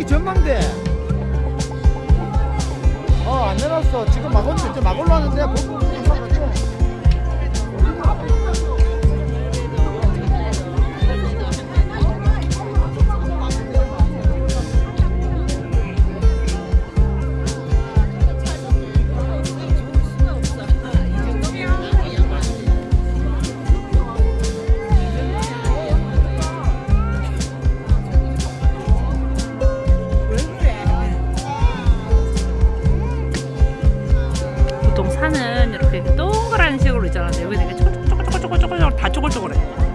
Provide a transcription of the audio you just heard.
여기 전망대. 어안 내놨어. 지금 막, 올, 막 왔는데 뭐. 파는 이렇게 동그란 식으로 있잖아 근데 여기는 이게 쪼글쪼글쪼글쪼글쪼글 다 쪼글쪼글해